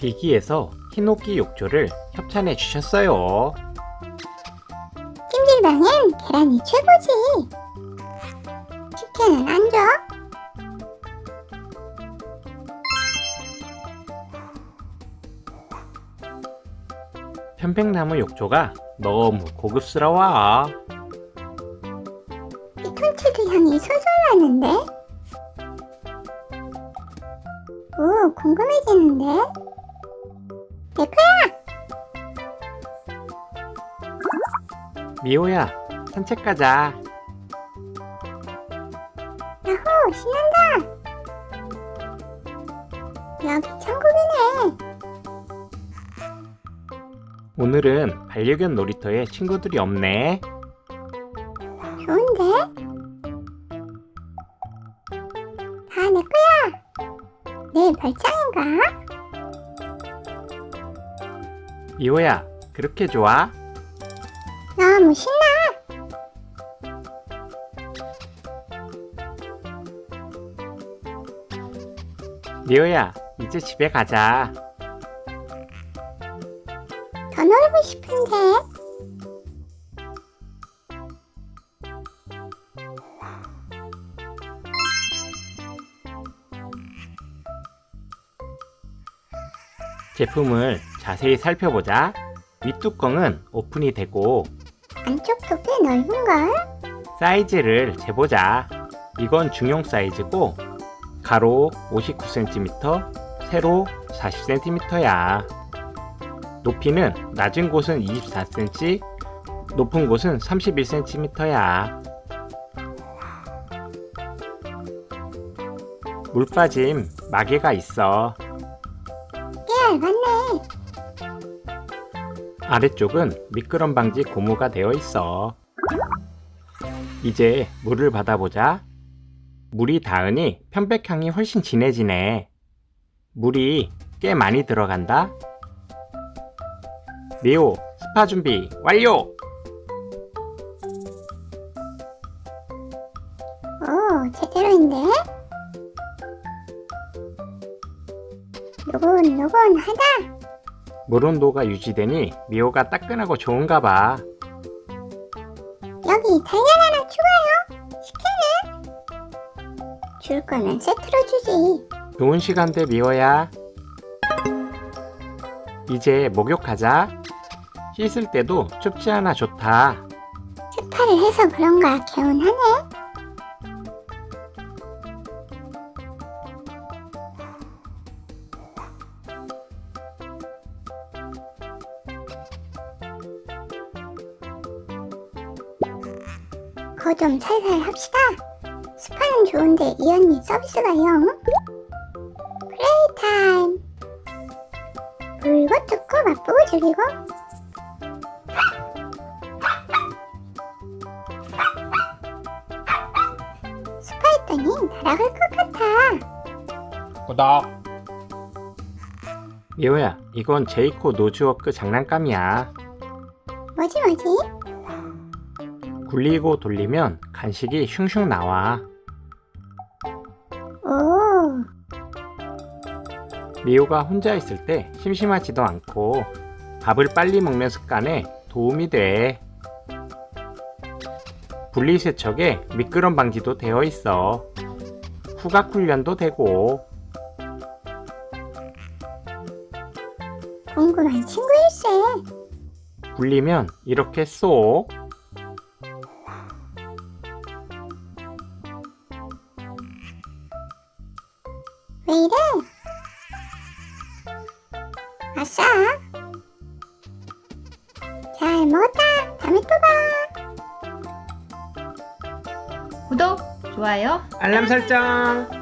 비기에서 흰옥기 욕조를 협찬해 주셨어요. 찜질방엔 계란이 최고지. 식혜는 안 편백나무 욕조가 너무 고급스러워. 이 톤치드 향이 솔솔 나는데? 오, 궁금해지는데? 에코야! 미호야, 산책 가자. 야호, 신난다! 여기 천국이네. 오늘은 반려견 놀이터에 친구들이 없네. 좋은데? 다 내 거야. 내 별장인가? 미호야, 그렇게 좋아? 너무 신나. 미호야, 이제 집에 가자. 더 놀고 싶은데. 제품을 자세히 살펴보자. 윗뚜껑은 오픈이 되고 안쪽도 꽤 넓은걸? 사이즈를 재보자. 이건 중용 사이즈고 가로 59cm, 세로 40cm야. 높이는 낮은 곳은 24cm, 높은 곳은 31cm야. 물 빠짐 마개가 있어. 꽤 얇았네. 아래쪽은 미끄럼 방지 고무가 되어 있어. 이제 물을 받아보자. 물이 닿으니 편백향이 훨씬 진해지네. 물이 꽤 많이 들어간다. 미호, 스파 준비 완료! 오, 제대로인데? 노곤노곤하다. 물 온도가 유지되니 미호가 따끈하고 좋은가 봐. 여기 달걀 하나 추가요. 식혜는? 줄 거면 세트로 주지. 좋은 시간대 미호야. 이제 목욕하자. 씻을 때도 춥지 않아 좋다. 스파를 해서 그런가 개운하네. 거 좀 살살 합시다. 스파는 좋은데 이 언니 서비스가 영. Play time. 물고 뜯고 맛보고 즐기고. 날아갈 것 같아. 구독! 미호야, 이건 제이코 nosework 장난감이야. 뭐지 뭐지? 굴리고 돌리면 간식이 슝슝 나와. 오, 미호가 혼자 있을 때 심심하지도 않고 밥을 빨리 먹는 습관에 도움이 돼. 분리세척에 미끄럼 방지도 되어 있어. 후각 훈련도 되고 궁금한 친구일세. 굴리면 이렇게 쏙 왜 이래? 아싸. 잘 먹었다. 다음에 또 봐. 구독, 좋아요. 알람 설정